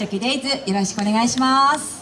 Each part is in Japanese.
チョキデイズよろしくお願いします。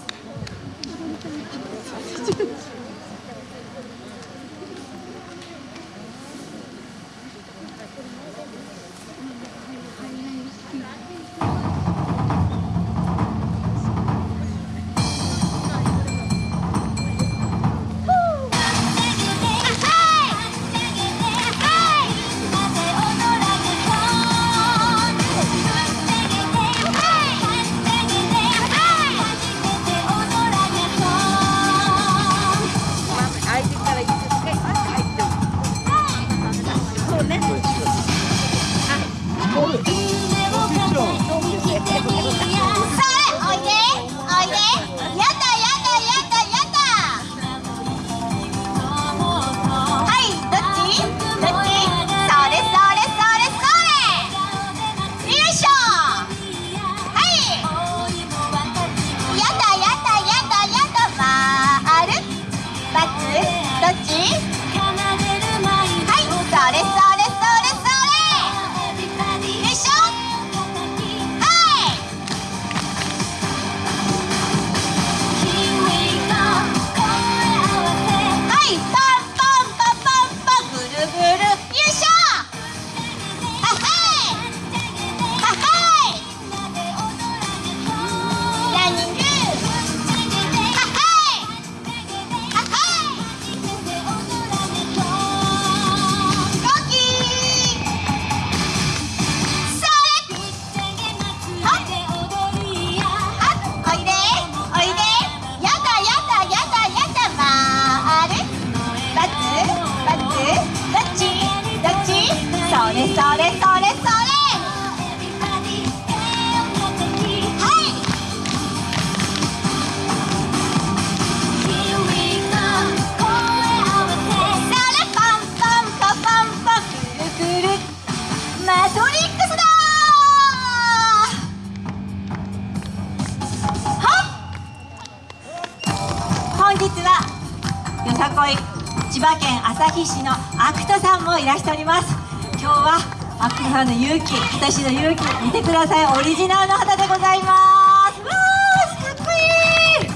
千葉県旭市のアクトさんもいらしております。今日はアクトさんの勇気私の勇気見てください。オリジナルの旗でございます。わーかっこいい。よ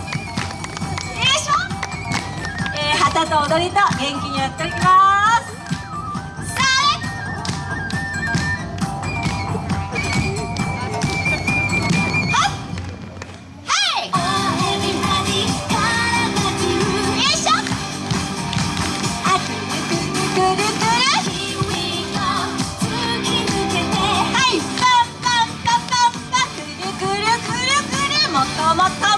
いしょ、えー、旗と踊りと元気にやっております。ま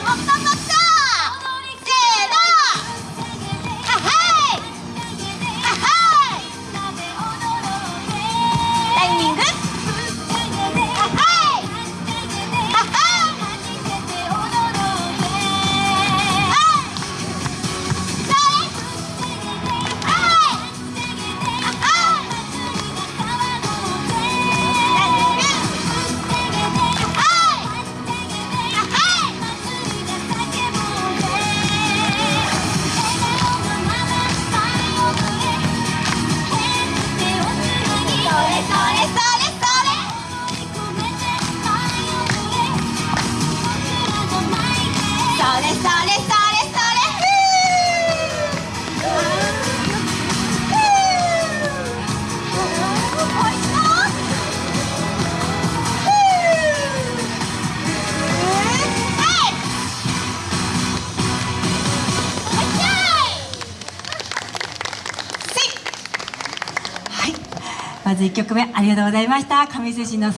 まず1曲目ありがとうございました。上水市の